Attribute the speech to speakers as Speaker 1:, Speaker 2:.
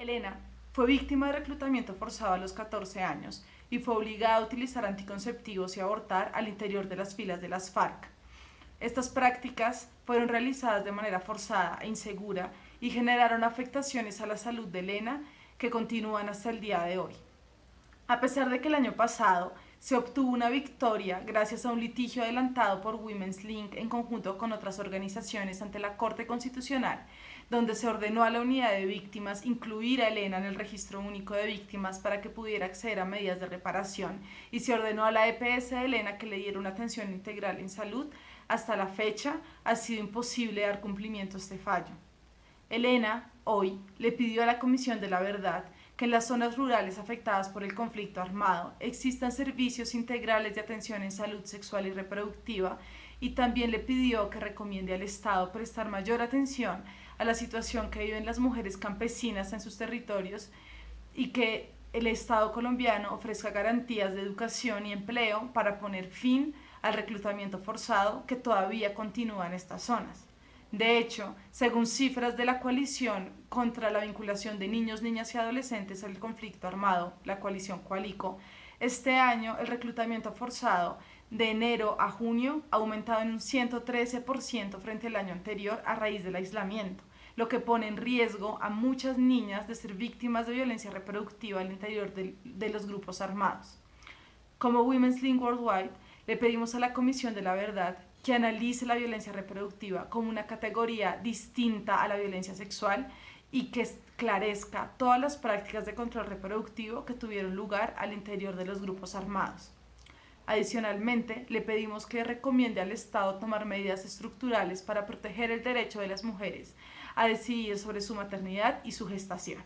Speaker 1: Elena fue víctima de reclutamiento forzado a los 14 años y fue obligada a utilizar anticonceptivos y abortar al interior de las filas de las FARC. Estas prácticas fueron realizadas de manera forzada e insegura y generaron afectaciones a la salud de Elena que continúan hasta el día de hoy. A pesar de que el año pasado se obtuvo una victoria gracias a un litigio adelantado por Women's Link en conjunto con otras organizaciones ante la Corte Constitucional, donde se ordenó a la unidad de víctimas incluir a Elena en el registro único de víctimas para que pudiera acceder a medidas de reparación y se ordenó a la EPS de Elena que le diera una atención integral en salud, hasta la fecha ha sido imposible dar cumplimiento a este fallo. Elena, hoy, le pidió a la Comisión de la Verdad que en las zonas rurales afectadas por el conflicto armado existan servicios integrales de atención en salud sexual y reproductiva y también le pidió que recomiende al Estado prestar mayor atención a la situación que viven las mujeres campesinas en sus territorios y que el Estado colombiano ofrezca garantías de educación y empleo para poner fin al reclutamiento forzado que todavía continúa en estas zonas. De hecho, según cifras de la coalición contra la vinculación de niños, niñas y adolescentes al conflicto armado, la coalición Coalico, este año el reclutamiento forzado de enero a junio ha aumentado en un 113% frente al año anterior a raíz del aislamiento, lo que pone en riesgo a muchas niñas de ser víctimas de violencia reproductiva al interior de, de los grupos armados. Como Women's Link Worldwide, le pedimos a la Comisión de la Verdad que analice la violencia reproductiva como una categoría distinta a la violencia sexual y que esclarezca todas las prácticas de control reproductivo que tuvieron lugar al interior de los grupos armados. Adicionalmente, le pedimos que recomiende al Estado tomar medidas estructurales para proteger el derecho de las mujeres a decidir sobre su maternidad y su gestación.